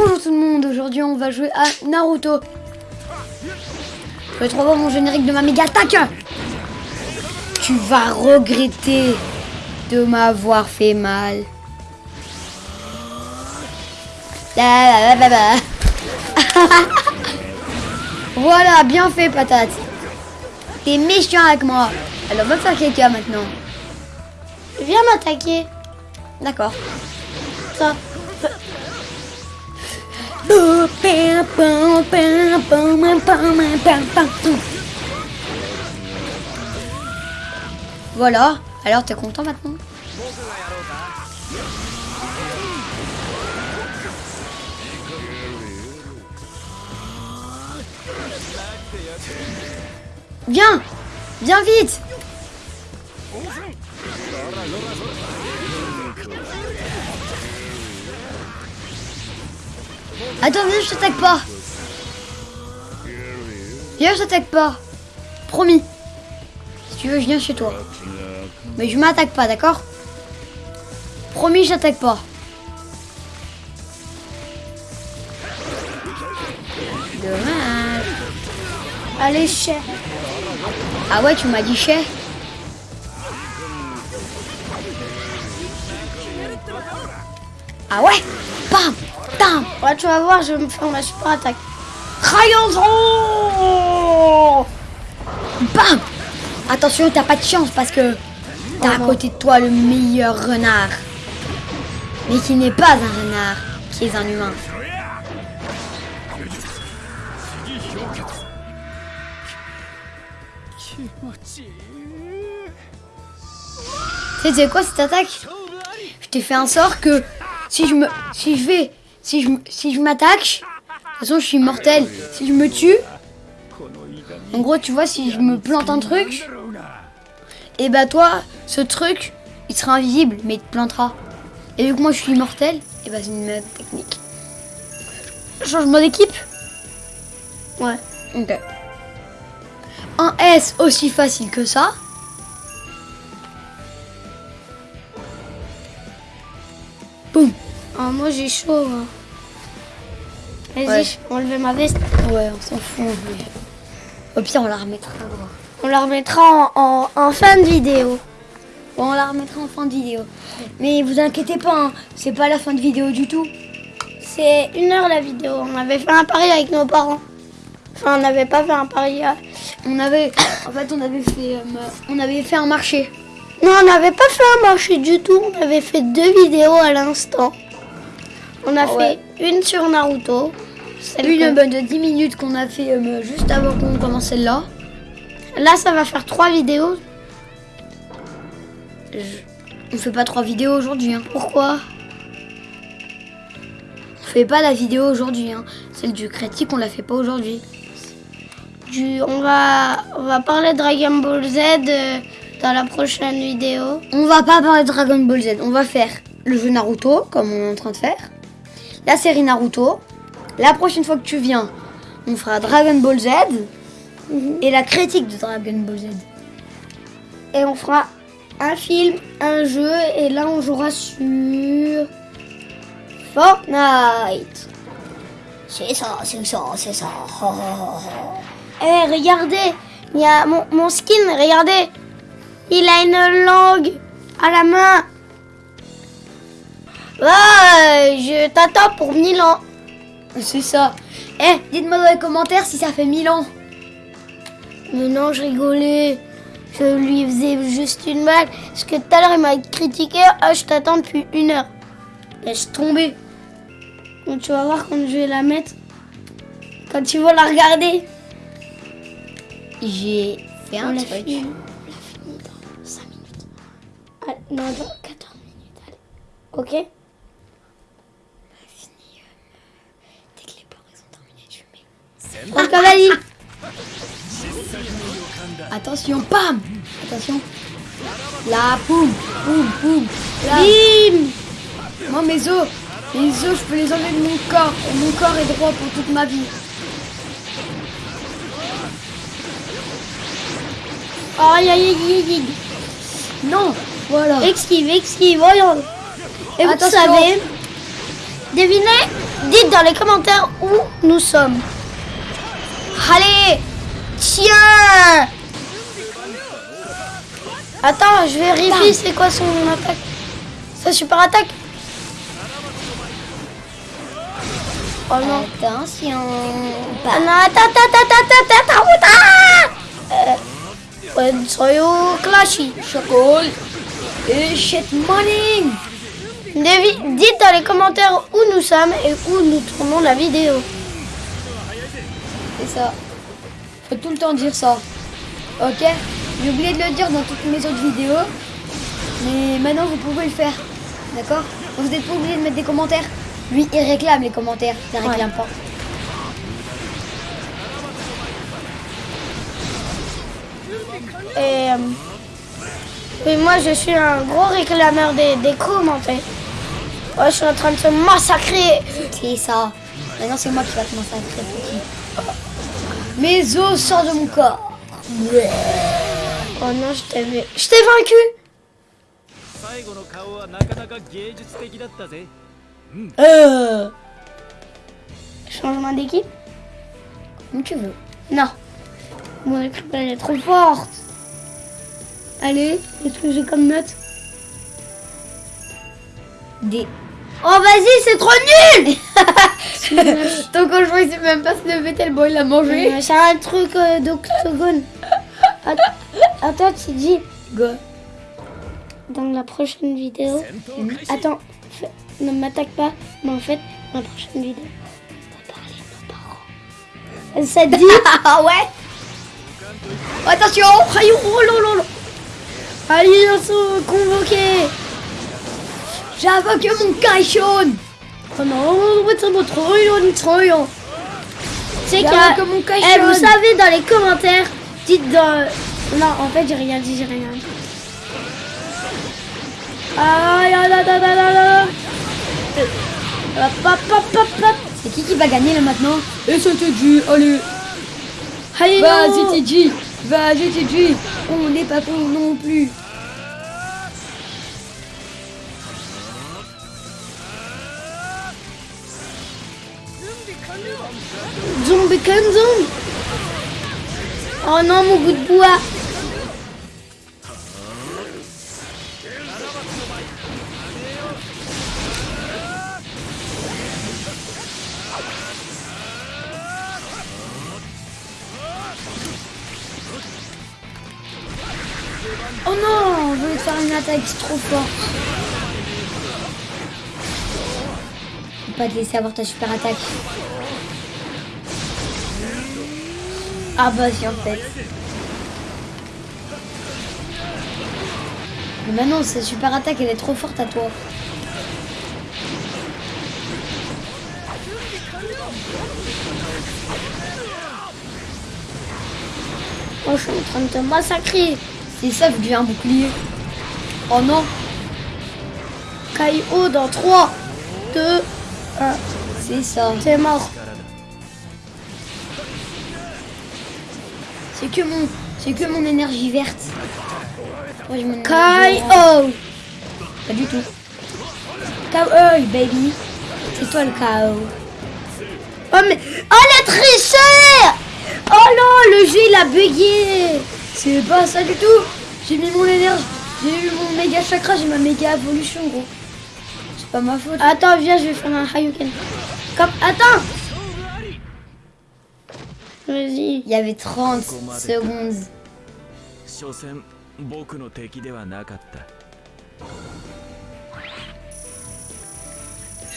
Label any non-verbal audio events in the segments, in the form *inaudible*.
Bonjour tout le monde, aujourd'hui on va jouer à Naruto. Je vais trouver mon générique de ma méga attaque. Tu vas regretter de m'avoir fait mal. *laughs* voilà, bien fait patate. T'es méchant avec moi. Alors va faire quelqu'un maintenant. Viens m'attaquer. D'accord. Ça. Voilà. Alors t'es content maintenant? Viens! Viens vite Attends, viens, je t'attaque pas. Viens, je t'attaque pas. Promis. Si tu veux, je viens chez toi. Mais je m'attaque pas, d'accord? Promis, je t'attaque pas. Dommage. Allez, chef. Ah ouais, tu m'as dit chef Ah ouais? Bam Ouais, tu vas voir, je vais me faire ma super attaque. Rayon Bam Attention, t'as pas de chance parce que t'as à côté de toi le meilleur renard. Mais qui n'est pas un renard, qui est un humain. Tu sais quoi cette attaque? Je t'ai fait un sort que si je me si je vais si je si je m'attaque, de toute façon je suis mortel. Si je me tue, en gros tu vois si je me plante un truc, et bah toi ce truc il sera invisible mais il te plantera. Et vu que moi je suis immortel, et bah c'est une meilleure technique. Changement d'équipe? Ouais. Ok. Un S aussi facile que ça. Boum. Ah, moi j'ai chaud. hein. Vas-y, Ouais. je enlever ma veste. Ouais, on s'en fout. mais- Au pire, on la remettra. On la remettra en, en- en fin de vidéo. Bon, on la remettra en fin de vidéo. Mais vous inquiétez pas, hein, c'est pas la fin de vidéo du tout. C'est une heure la vidéo. On avait fait un pari avec nos parents. Enfin, on n'avait pas fait un pari. euh. On avait, *coughs* en fait, on avait fait, euh, on avait fait un marché. Non, on n'avait pas fait un marché du tout. On avait fait deux vidéos à l'instant. On a Ah ouais. fait une sur Naruto. Celle Une bonne de 10 minutes qu'on a fait euh, juste avant qu'on commence celle-là. Là, ça va faire trois vidéos. On fait pas trois vidéos aujourd'hui. Hein. Pourquoi? On fait pas la vidéo aujourd'hui. Hein. Celle du critique, on la fait pas aujourd'hui. du, on, va, on va parler de Dragon Ball Z euh, dans la prochaine vidéo. On va pas parler de Dragon Ball Z. On va faire le jeu Naruto, comme on est en train de faire. La série Naruto. La prochaine fois que tu viens, on fera Dragon Ball Z. Et la critique de Dragon Ball Z. Et on fera un film, un jeu. Et là, on jouera sur Fortnite. C'est ça, c'est ça, c'est ça. *laughs* Eh, regardez, il y a mon, mon skin, regardez. Il a une langue à la main. Ouais, je t'attends pour 1000 ans. C'est ça. Eh, dites-moi dans les commentaires si ça fait 1000 ans. Mais non, je rigolais. Je lui faisais juste une blague. Parce que tout à l'heure, il m'a critiqué. Ah, je t'attends depuis une heure. Laisse tomber. Donc, tu vas voir quand je vais la mettre. Quand tu vas la regarder. J'ai fait un truc. fini. On l'a fini dans 5 minutes. Ah, non, dans 14 minutes. Allez. Ok Dès que les plans ils sont terminés, tu *laughs* Attention, bam Attention. Là, boum, boum. Là. Bim Moi, mes os, mes os, je peux les enlever de mon corps. Et mon corps est droit pour toute ma vie. Aïe, aïe, aïe, aïe, aïe. Non, voilà. Esquive, esquive, voyons. Et vous savez, devinez dites dans les commentaires où nous sommes. Allez, tiens Attends, je vérifie c'est quoi son attaque? Sa super attaque? Oh non. Attention. Ah non, attends, attends, attends, attends, attends, attends, Euh, ouais, soyo clashy. Chocolat. Et shit morning. Dites dans les commentaires où nous sommes et où nous tournons la vidéo. Ça. Faut tout le temps dire ça. Ok? J'ai oublié de le dire dans toutes mes autres vidéos. Mais maintenant vous pouvez le faire. D'accord? Vous n'êtes pas obligé de mettre des commentaires. Lui, il réclame les commentaires. Il réclame pas. Et euh, moi je suis un gros réclameur des, des commentaires. Ouais, je suis en train de se massacrer. C'est ça. Maintenant, c'est moi qui va très petit. Mes os sortent de mon corps. Oh non, je t'avais... Je t'ai vaincu Euh... Changement d'équipe? Comme tu veux. Non. Mon équipe, est trop forte. Allez, qu'est-ce que j'ai comme note Des... Oh, vas-y, c'est trop nul *laughs* Ton conjoint, il sait même pas se lever tellement il a mangé. Euh, c'est un truc euh, d'octogone. *laughs* Attends, tu dis. Go. Dans la prochaine vidéo. Attends, ne m'attaque pas, mais en fait, dans la prochaine vidéo, on va parler de nos parents. Ça dit *laughs* Ah ouais Attention Oh lololo Alliance convoquée J'invoque mon caillon Trop long, trop long. C'est qu'il y a- J'invoque mon Eh, vous savez, dans les commentaires, dites dans... Non, en fait, j'ai rien dit, j'ai rien dit. Aïe, aïe, aïe, aïe, aïe, hop, hop, hop, hop. C'est qui qui va gagner là maintenant? Et c'est TJ, allez Allez. Vas-y TJ Vas-y TJ On n'est pas con non plus Oh non, mon bout de bois. Oh non voulais te faire une attaque trop forte Faut pas te laisser avoir ta super attaque. Ah bah si en fait. Mais maintenant, cette super attaque, elle est trop forte à toi. Oh, je suis en train de te massacrer. C'est ça, vu que j'ai un bouclier. Oh non KO dans 3, 2, 1. C'est ça. C'est mort. C'est que mon, c'est que mon énergie verte. KO. orange. Pas du tout. KO, baby. C'est toi le KO. Oh mais... Oh le tricheur Oh non, le jeu il a bugué C'est pas ça du tout. J'ai mis mon énergie. J'ai eu mon méga chakra, j'ai ma méga évolution, gros. C'est pas ma faute. Attends, viens, je vais faire un Hayuken. Comme... Attends il y avait 30 secondes.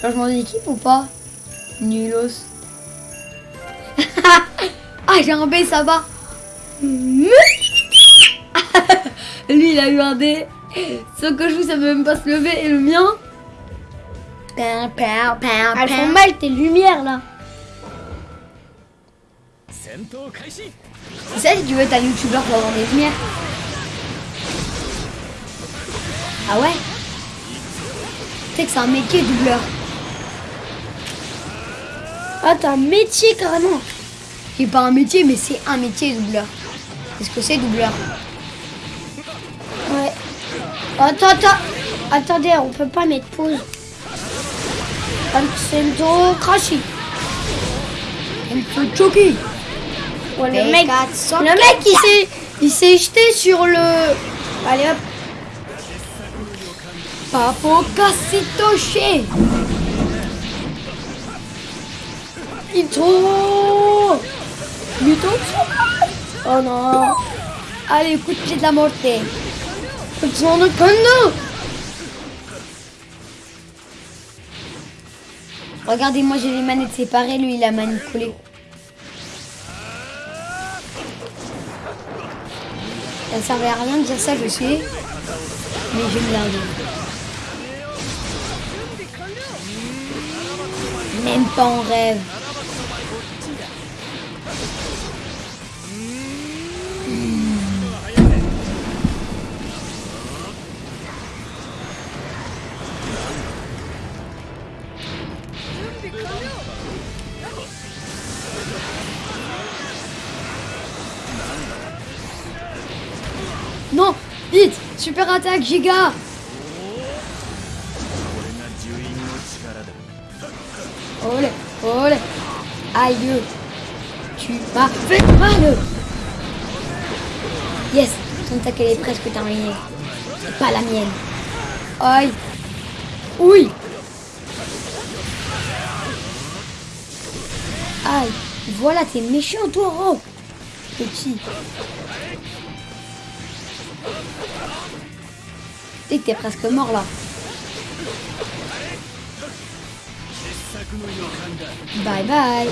Changement d'équipe ou pas? Nulos. *laughs* ah, j'ai un B, ça va. *laughs* Lui, il a eu un D. Sauf que je vous, ça peut même pas se lever. Et le mien? Elles font mal tes lumières, là. C'est ça, tu veux être un youtubeur pour les des lumières Ah ouais Tu sais que c'est un métier doubleur. Ah, t'as un métier carrément C'est pas un métier, mais c'est un métier doubleur. Qu'est-ce que c'est doubleur Ouais. Attends, attends. Attendez, on peut pas mettre pause. Sento Crashi. Elle peut choquer. Ouais, le mec, le mec il s'est, il s'est jeté sur le. Allez hop. Papo Kasitoshi. Ito. Ito Oh non. Allez, coup de pied de la morte. Sono Kondo. Regardez, moi j'ai les manettes séparées, lui il a manette Ça servait à rien de dire ça, je sais. Mais j'aime bien dire. Même pas en rêve. super attaque, Giga. Olé, olé. Aïe Tu m'as fait mal. Yes Son attaque, est presque terminée. C'est pas la mienne. Aïe. Oui. Aïe Voilà, t'es méchant, toi, oh Petit. t'es presque mort là. Bye bye.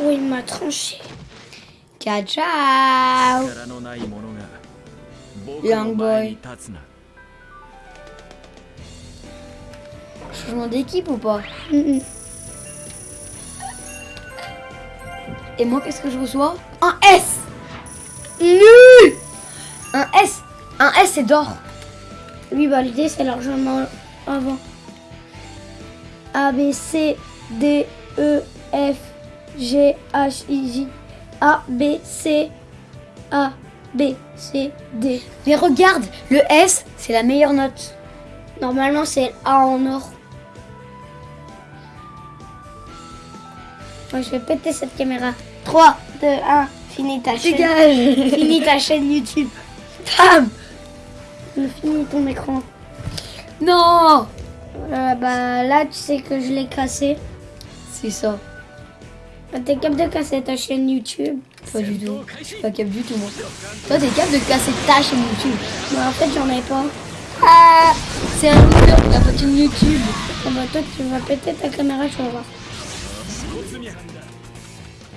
Oh, il m'a tranché. Ciao, ciao. Young boy. Changement d'équipe ou pas? Et moi, qu'est-ce que je reçois? Un S Nul Un S Un S, c'est d'or. Oui, bah l'idée c'est largement avant. A, B, C, D, E, F, G, H, I, J. A, B, C, A, B, C, D. Mais regarde, le S, c'est la meilleure note. Normalement c'est A en or. Ouais, je vais péter cette caméra. 3, 2, 1, finis ta chaîne. Finis ta chaîne YouTube. Bam Finis ton écran. Non Euh, bah là tu sais que je l'ai cassé. C'est ça. Bah, T'es capable de casser ta chaîne YouTube. Pas du tout. Je suis pas capable du tout, moi. Toi, t'es capable de casser ta chaîne YouTube. Bah en fait j'en ai pas. Ah C'est un loser, pas chaîne YouTube. Ah bah toi tu vas péter ta caméra, tu vas voir.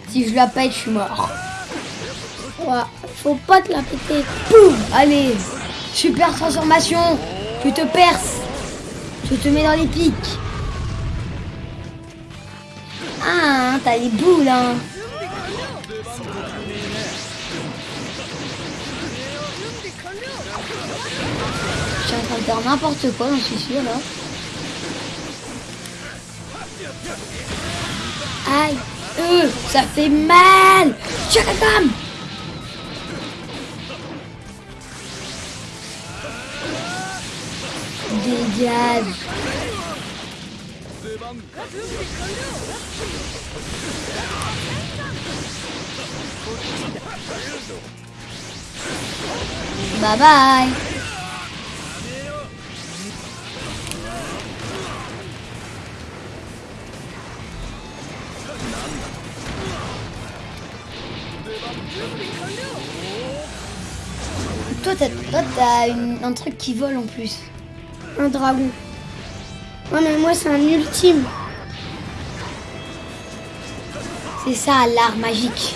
Si je la pète, je suis mort. Faut pas te la péter. Allez. Super transformation. Tu te perces. Je te mets dans les pics. Ah, t'as les boules, hein. Je suis en train de faire n'importe quoi, j'en suis sûr, là. Aïe. Euh, ça fait mal. Chakakam Bye bye Toi, t'as un truc qui vole en plus. Dragon. Ouais mais moi c'est un ultime. C'est ça, l'art magique.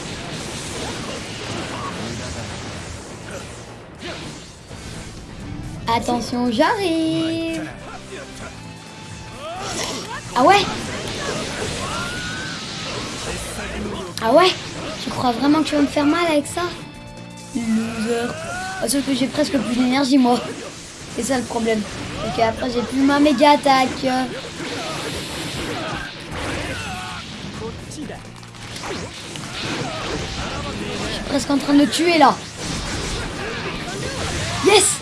Attention, j'arrive. Ah ouais Ah ouais Tu crois vraiment que tu vas me faire mal avec ça? Loser. Sauf que j'ai presque plus d'énergie, moi. C'est ça le problème. Ok, après, j'ai plus ma méga attaque. Je suis presque en train de le tuer là. Yes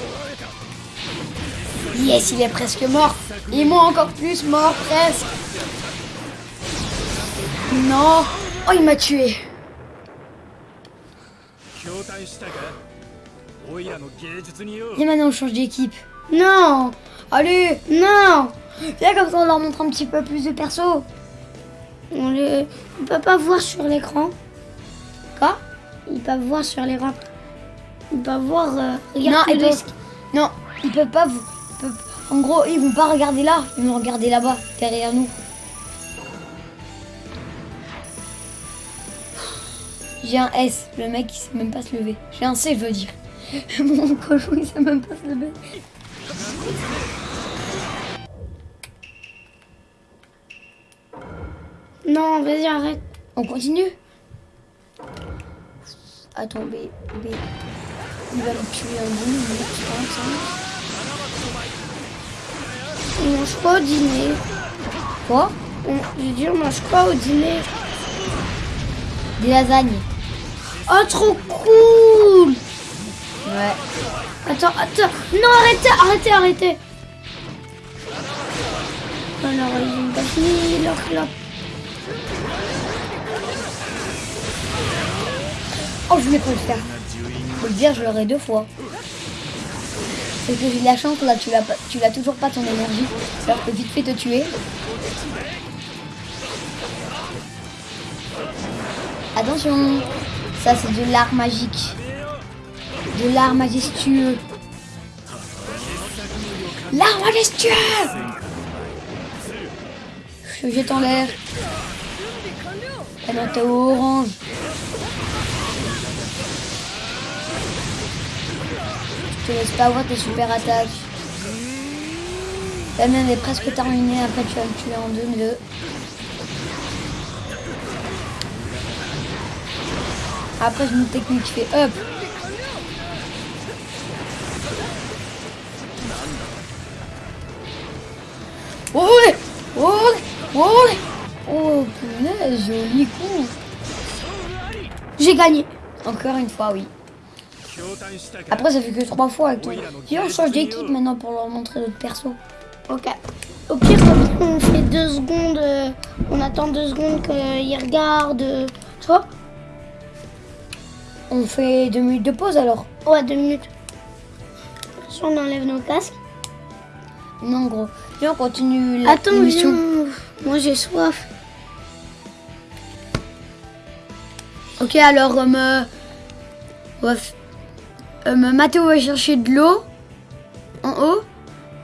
Yes, il est presque mort. Et moi encore plus mort, presque. Non. Oh, il m'a tué. Viens maintenant, on change d'équipe. Non Allez Non Viens comme ça, on leur montre un petit peu plus de perso. On les... Ils peut pas voir sur l'écran. Quoi? Ils peuvent voir sur les l'écran. Ils peuvent voir... Euh, non, non, ils peuvent pas... Vous... En gros, ils vont pas regarder là. Ils vont regarder là-bas, derrière nous. J'ai un S, le mec il sait même pas se lever. J'ai un C, je veux dire. *laughs* Mon cochon il sait même pas se lever. Non, vas-y, arrête. On continue? Attends, B, B. Il va me tuer un bout, il va me tuer un, On mange pas au dîner. Quoi? On... J'ai dit, on mange pas au dîner. Des lasagnes. Oh, trop cool Ouais. Attends, attends. Non, arrêtez, arrêtez, arrêtez. Alors, ils ont fini leur clope. Oh, je voulais pas le faire. Faut le dire, je l'aurai deux fois. C'est que j'ai de la chance, là, tu l'as tu toujours pas ton énergie. Ça peut vite fait te tuer. Attention, ça c'est de l'art magique. De l'art majestueux. L'art majestueux Je te jette en l'air. Non, t'es orange. Je te laisse pas avoir tes super attaques. La mienne est presque terminée, après tu vas me tuer en deux, deux. Après j'ai une technique, je fais hop. Joli coup. J'ai gagné. Encore une fois, oui. Après, ça fait que trois fois avec. Et on change d'équipe maintenant pour leur montrer notre perso. Ok. Au pire, on fait deux secondes. Euh, on attend deux secondes qu'ils regardent. Euh, tu On fait deux minutes de pause alors Ouais, deux minutes. Si on enlève nos casques. Non, gros. Viens, on continue la Attends, mission. Moi, j'ai soif. Ok, alors, euh, me- euh, Mathéo va chercher de l'eau en haut.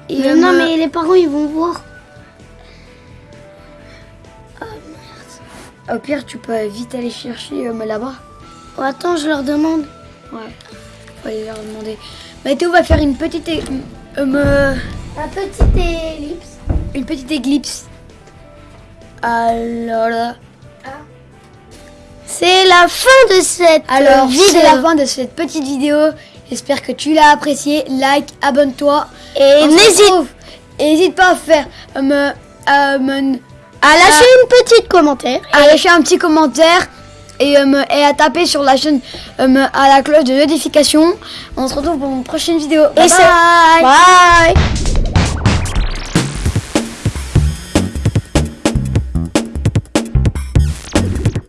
Et Mais non, me- mais les parents, ils vont voir. Au pire, tu peux vite aller chercher euh, là-bas. Oh, attends, je leur demande. Ouais. Faut aller leur demander. Mathéo va faire une petite, é- euh, me- La petite ellipse. une petite éclipse. Alors là. C'est la fin de cette Alors, vidéo. c'est la fin de cette petite vidéo. J'espère que tu l'as apprécié. Like, abonne-toi. Et n'hésite pas à faire euh, me, me- à lâcher une petite commentaire. à lâcher un petit commentaire et, euh, me- et à taper sur la chaîne euh, me- à la cloche de notification. On se retrouve pour une prochaine vidéo. Et bye. Bye